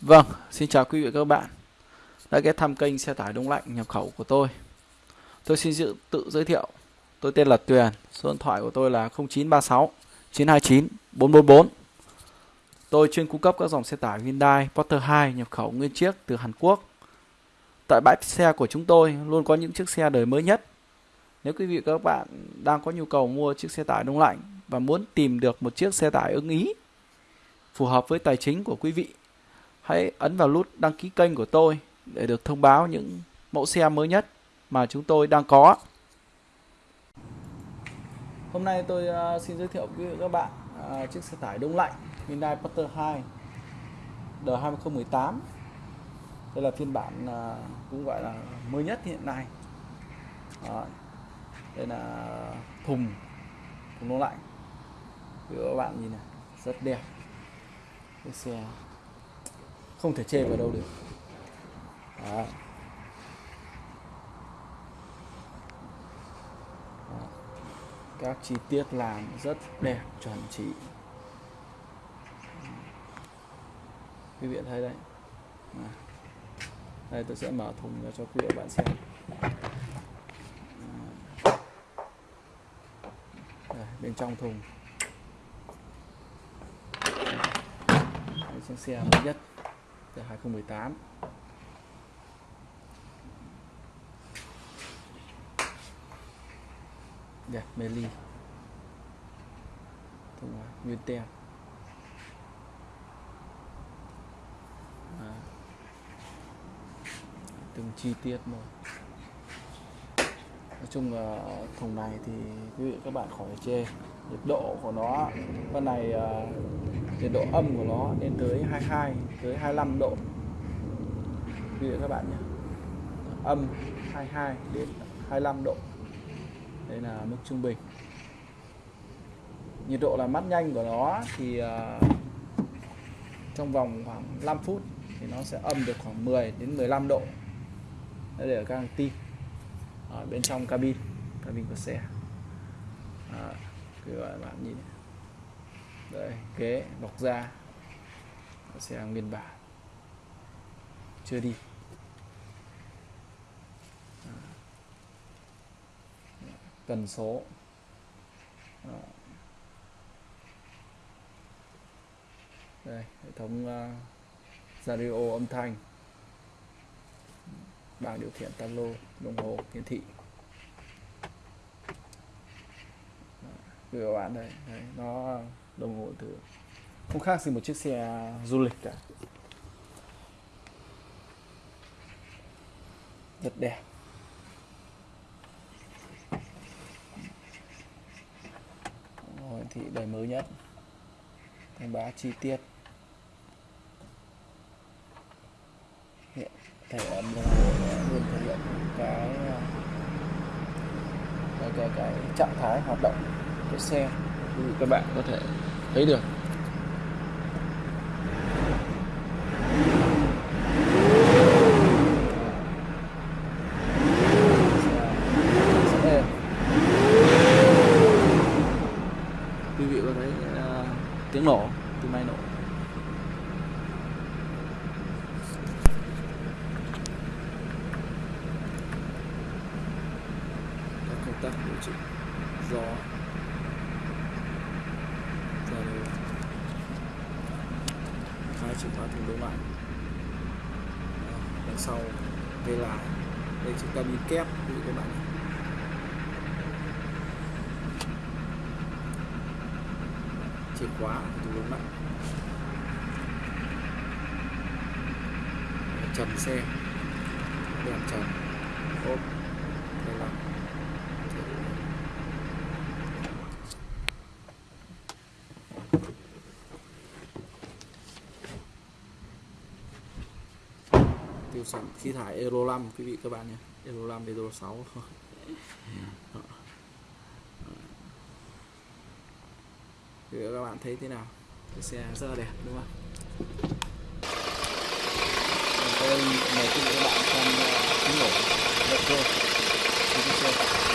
Vâng, xin chào quý vị và các bạn đã ghé thăm kênh xe tải đông lạnh nhập khẩu của tôi. Tôi xin dự, tự giới thiệu. Tôi tên là Tuyền, số điện thoại của tôi là 0936 929 444. Tôi chuyên cung cấp các dòng xe tải Hyundai Porter 2 nhập khẩu nguyên chiếc từ Hàn Quốc. Tại bãi xe của chúng tôi luôn có những chiếc xe đời mới nhất. Nếu quý vị và các bạn đang có nhu cầu mua chiếc xe tải đông lạnh và muốn tìm được một chiếc xe tải ưng ý phù hợp với tài chính của quý vị hãy ấn vào nút đăng ký kênh của tôi để được thông báo những mẫu xe mới nhất mà chúng tôi đang có. Hôm nay tôi ờ, xin giới thiệu với các bạn ờ, chiếc xe tải đông lạnh Hyundai Porter 2 đời 2018. Đây là phiên bản ờ, cũng gọi là mới nhất hiện nay. Đó. Đây là thùng thùng đông lạnh. Các bạn nhìn này, rất đẹp. Cái xe không thể chê vào đâu được. Đó. Đó. các chi tiết làm rất đẹp chuẩn chỉ. Quý vị thấy đấy. À. đây tôi sẽ mở thùng ra cho quý vị bạn xem. Đây, bên trong thùng. Đây, chiếc xe mới nhất từ 2018 đẹp mê ly. Thùng nguyên tem à. từng chi tiết một chung là thùng này thì quý vị các bạn khỏi chê. Nhiệt độ của nó con này uh, nhiệt độ âm của nó lên tới 22 tới 25 độ. Quý vị các bạn nhé. Âm 22 đến 25 độ. Đây là mức trung bình. Nhiệt độ là mát nhanh của nó thì uh, trong vòng khoảng 5 phút thì nó sẽ âm được khoảng 10 đến 15 độ. Để ở các tim ở bên trong cabin cabin của xe. Ờ, à, các bạn nhìn. Đây ghế bọc da. Xe nguyên bản chưa đi. Ờ. À. cần số. À. đây hệ thống uh, radio âm thanh bảng điều khiển talo đồng hồ hiển thị. Các bạn đây, đây nó đồng hồ từ không khác gì một chiếc xe du lịch cả. Rất đẹp. Hiển thị đời mới nhất. Thông báo chi tiết. Hiện thể âm luôn thể hiện cái ờ, cái cái, cái trạng thái hoạt động của xe. Ừ, các bạn có thể thấy được. Quý vị có thấy uh, tiếng nổ các công tác điều chỉnh gió hai chìa khóa thùng đông lạnh ờ, đằng sau, đây là, đây chúng ta đi kép như các bạn chìa khóa thùng đông lạnh ờ, trần xe. Đèn trần. Ốp đây là tiêu sản khí thải Euro 5 quý vị các bạn nhé. Euro 5 Euro 6 thì các bạn thấy thế nào? Cái xe rất là đẹp, đúng không tôi, mời quý vị các bạn xem tiếng nổ động cơ cái xe